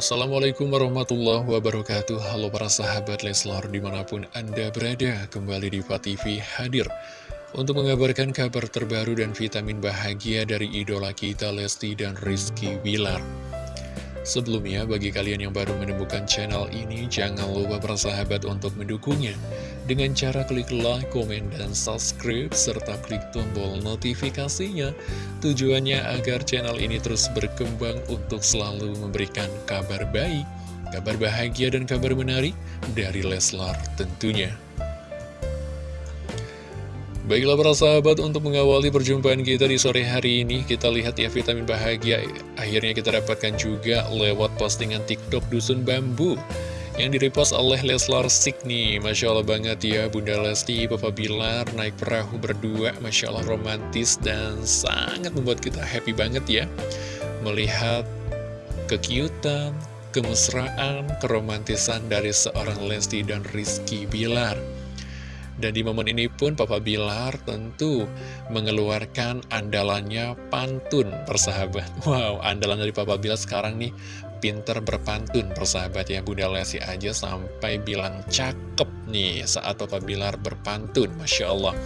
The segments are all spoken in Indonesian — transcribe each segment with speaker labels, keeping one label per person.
Speaker 1: Assalamualaikum warahmatullahi wabarakatuh. Halo para sahabat Leslar di mana pun Anda berada Kembali di TV hadir Untuk mengabarkan kabar terbaru dan vitamin bahagia dari idola kita Lesti dan Rizky Bilar Sebelumnya, bagi kalian yang baru menemukan channel ini, jangan lupa bersahabat untuk mendukungnya dengan cara klik like, komen, dan subscribe, serta klik tombol notifikasinya. Tujuannya agar channel ini terus berkembang untuk selalu memberikan kabar baik, kabar bahagia, dan kabar menarik dari Leslar tentunya. Baiklah para sahabat untuk mengawali perjumpaan kita di sore hari ini Kita lihat ya vitamin bahagia Akhirnya kita dapatkan juga lewat postingan TikTok Dusun Bambu Yang direpost oleh Leslar Sik nih. Masya Allah banget ya Bunda Lesti, Papa Bilar naik perahu berdua. Masya Allah romantis dan sangat membuat kita happy banget ya. Melihat kekiutan, kemesraan, keromantisan dari seorang Lesti dan Rizky Bilar dan di momen ini pun Papa Bilar tentu mengeluarkan andalannya pantun persahabat. Wow, andalan dari Papa Bilar sekarang nih pinter berpantun persahabat ya. Bunda Lesi aja sampai bilang cakep nih saat Papa Bilar berpantun. Masya Allah.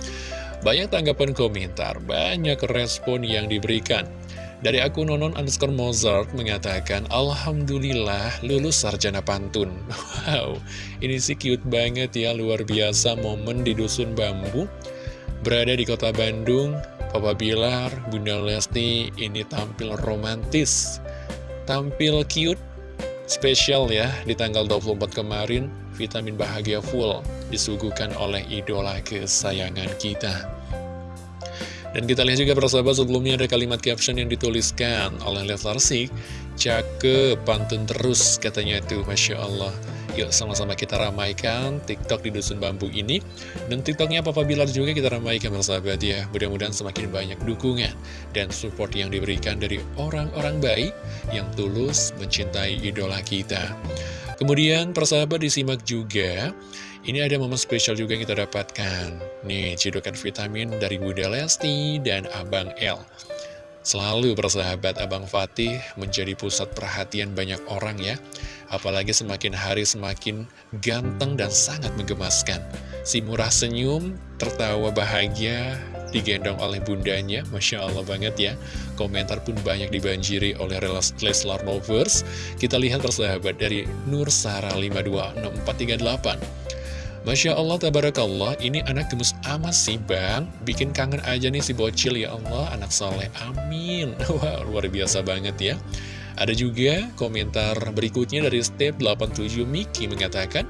Speaker 1: Banyak tanggapan komentar, banyak respon yang diberikan. Dari akun nonon underscore Mozart mengatakan, Alhamdulillah lulus sarjana pantun. Wow, ini sih cute banget ya, luar biasa momen di Dusun Bambu. Berada di kota Bandung, Papa Bilar, Bunda Lesti ini tampil romantis. Tampil cute, spesial ya, di tanggal 24 kemarin, vitamin bahagia full disuguhkan oleh idola kesayangan kita. Dan kita lihat juga persahabat sebelumnya ada kalimat caption yang dituliskan oleh Leslar Sik Cakep, pantun terus katanya itu, Masya Allah. Yuk sama-sama kita ramaikan TikTok di Dusun Bambu ini. Dan TikToknya Papa Bilar juga kita ramaikan persahabat ya. Mudah-mudahan semakin banyak dukungan dan support yang diberikan dari orang-orang baik Yang tulus mencintai idola kita Kemudian persahabat disimak juga ini ada momen spesial juga yang kita dapatkan. Nih, cidukan vitamin dari Bunda Lesti dan Abang L. Selalu bersahabat Abang Fatih menjadi pusat perhatian banyak orang ya. Apalagi semakin hari semakin ganteng dan sangat menggemaskan. Si murah senyum, tertawa bahagia, digendong oleh bundanya. Masya Allah banget ya. Komentar pun banyak dibanjiri oleh Leslar Lovers. Kita lihat persahabat dari Nur Sara 526438. Masya Allah, tabarakallah, ini anak gemes amat sih bang Bikin kangen aja nih si bocil ya Allah, anak soleh, amin Wah, luar biasa banget ya Ada juga komentar berikutnya dari step 87 Miki mengatakan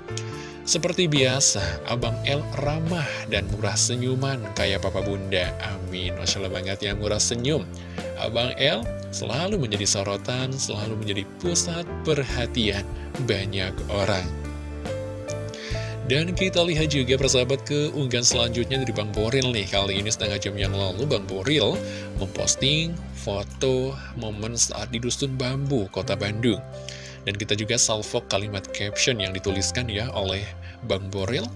Speaker 1: Seperti biasa, Abang L ramah dan murah senyuman kayak papa bunda. Amin, Masya Allah banget ya, murah senyum. Abang L selalu menjadi sorotan, selalu menjadi pusat perhatian banyak orang. Dan kita lihat juga persahabat ke unggahan selanjutnya dari Bang Boril nih. Kali ini setengah jam yang lalu Bang Boril memposting foto momen saat di Dusun Bambu, Kota Bandung Dan kita juga salvo kalimat caption yang dituliskan ya oleh Bang Boril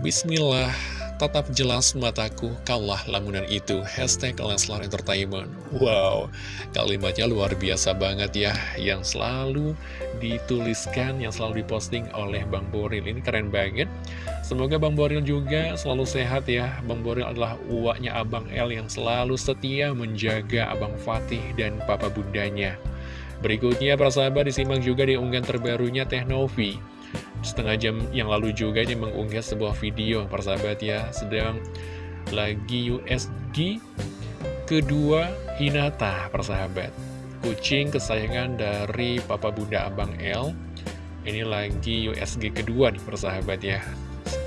Speaker 1: Bismillah Tetap jelas mataku, kalah lamunan itu. Hashtag Leslar Entertainment. Wow, kalimatnya luar biasa banget ya. Yang selalu dituliskan, yang selalu diposting oleh Bang Boril. Ini keren banget. Semoga Bang Boril juga selalu sehat ya. Bang Boril adalah uaknya Abang L yang selalu setia menjaga Abang Fatih dan Papa Bundanya. Berikutnya, para sahabat disimak juga di unggahan terbarunya Teh Novi. Setengah jam yang lalu juga ini mengunggah sebuah video persahabat ya. Sedang lagi USG kedua Hinata persahabat kucing kesayangan dari papa bunda abang L. Ini lagi USG kedua nih persahabat ya.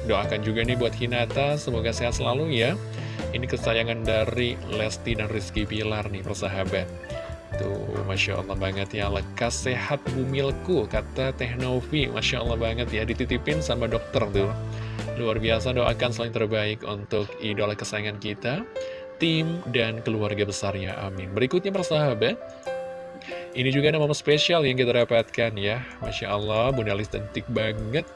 Speaker 1: Doakan juga nih buat Hinata semoga sehat selalu ya. Ini kesayangan dari Lesti dan Rizky Pilar nih persahabat Tuh, Masya Allah banget ya, lekas sehat bumilku, kata Teh Novi. Masya Allah banget ya, dititipin sama dokter tuh. Luar biasa, doakan selain terbaik untuk idola kesayangan kita, tim, dan keluarga besarnya. Amin. Berikutnya persahabat, ini juga momen spesial yang kita dapatkan ya. Masya Allah, Bunda Lis cantik banget.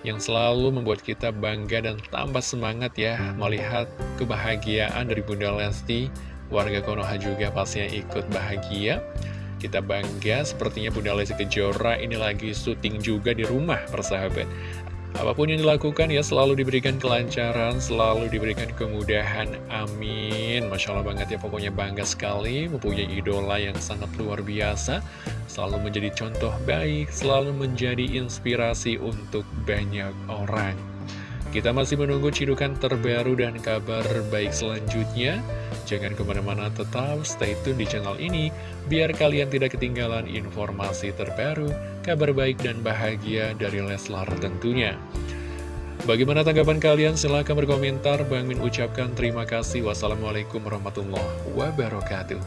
Speaker 1: Yang selalu membuat kita bangga dan tambah semangat ya melihat kebahagiaan dari Bunda Lesti warga Konoha juga pastinya ikut bahagia Kita bangga, sepertinya Bunda Lesti Kejora ini lagi syuting juga di rumah, persahabat. Apa pun yang dilakukan ya selalu diberikan kelancaran, selalu diberikan kemudahan, amin. Masya Allah banget ya, pokoknya bangga sekali, mempunyai idola yang sangat luar biasa, selalu menjadi contoh baik, selalu menjadi inspirasi untuk banyak orang. Kita masih menunggu cidukan terbaru dan kabar baik selanjutnya. Jangan ke mana-mana tetap stay tune di channel ini, biar kalian tidak ketinggalan informasi terbaru, kabar baik dan bahagia dari Leslar tentunya. Bagaimana tanggapan kalian? Silahkan berkomentar. Bang Min ucapkan terima kasih. Wassalamualaikum warahmatullahi wabarakatuh.